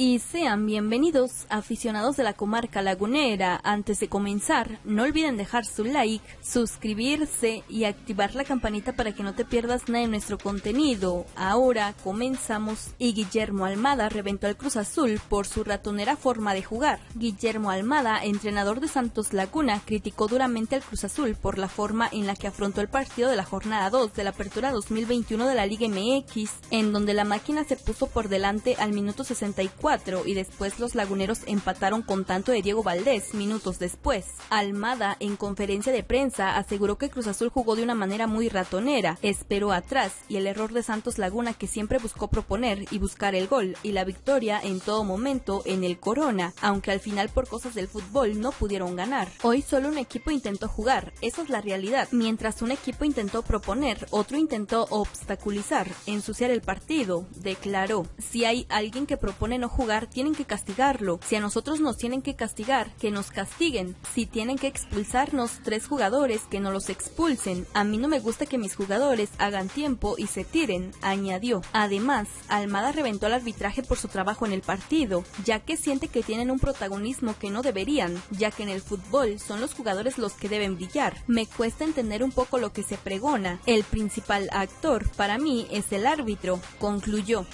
y sean bienvenidos aficionados de la comarca lagunera. Antes de comenzar, no olviden dejar su like, suscribirse y activar la campanita para que no te pierdas nada de nuestro contenido. Ahora comenzamos y Guillermo Almada reventó al Cruz Azul por su ratonera forma de jugar. Guillermo Almada, entrenador de Santos Laguna, criticó duramente al Cruz Azul por la forma en la que afrontó el partido de la jornada 2 de la apertura 2021 de la Liga MX, en donde la máquina se puso por delante al minuto 64 y después los laguneros empataron con tanto de Diego Valdés minutos después. Almada, en conferencia de prensa, aseguró que Cruz Azul jugó de una manera muy ratonera, esperó atrás y el error de Santos Laguna que siempre buscó proponer y buscar el gol y la victoria en todo momento en el Corona, aunque al final por cosas del fútbol no pudieron ganar. Hoy solo un equipo intentó jugar, esa es la realidad. Mientras un equipo intentó proponer, otro intentó obstaculizar, ensuciar el partido, declaró. Si hay alguien que propone no jugar, tienen que castigarlo. Si a nosotros nos tienen que castigar, que nos castiguen. Si tienen que expulsarnos tres jugadores, que no los expulsen. A mí no me gusta que mis jugadores hagan tiempo y se tiren, añadió. Además, Almada reventó el arbitraje por su trabajo en el partido, ya que siente que tienen un protagonismo que no deberían, ya que en el fútbol son los jugadores los que deben brillar. Me cuesta entender un poco lo que se pregona. El principal actor para mí es el árbitro, concluyó.